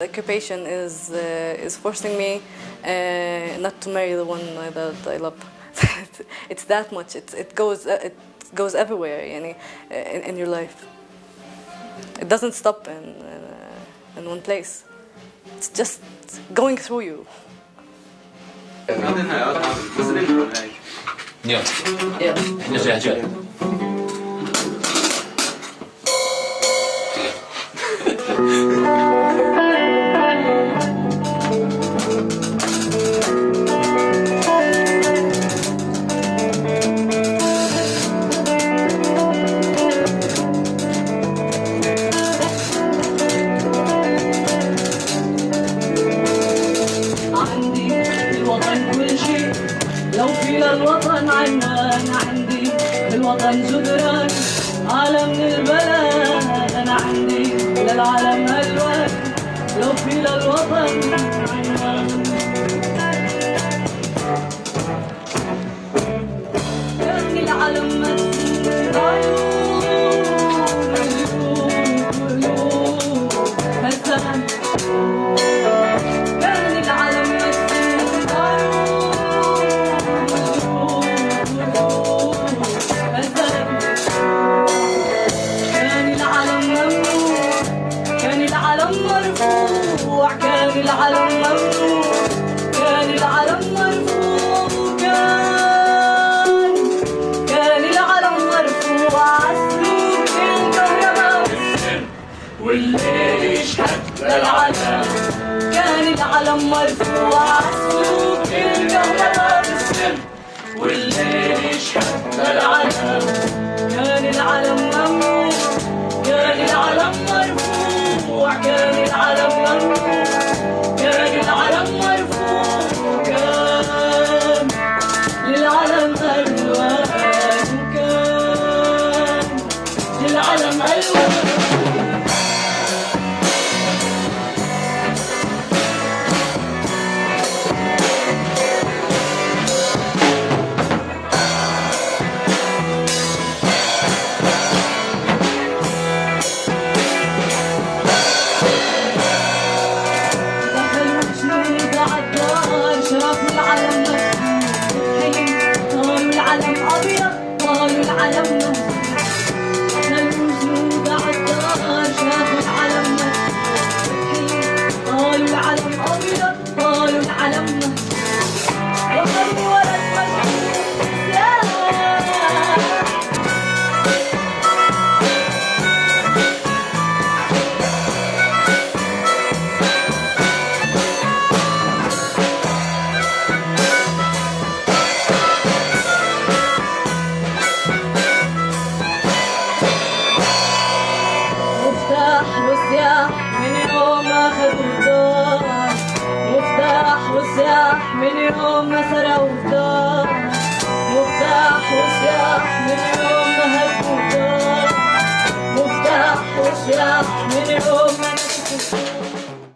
The occupation is, uh, is forcing me uh, not to marry the one that I love. it's that much, it, it, goes, uh, it goes everywhere uh, in, in your life. It doesn't stop in, in, uh, in one place. It's just going through you. Yeah. Yeah. الوطن جدران عالم من البلد أنا عندي للعالم الوان لو في للوطن عنوان العالم كان العلم مرفوع سلوك الكهرباء بالسم والليل يشهد للعالم كان العلم ممنوع كان العلم مرفوع كان العلم ممنوع كان العلم مرفوع كان للعلم ألوان للعلم ألوان. العلم قالوا العلم ابيض قالوا العلم مفتوح وسياح من يوم ما سرقوا الدار مفتاح وسياح من يوم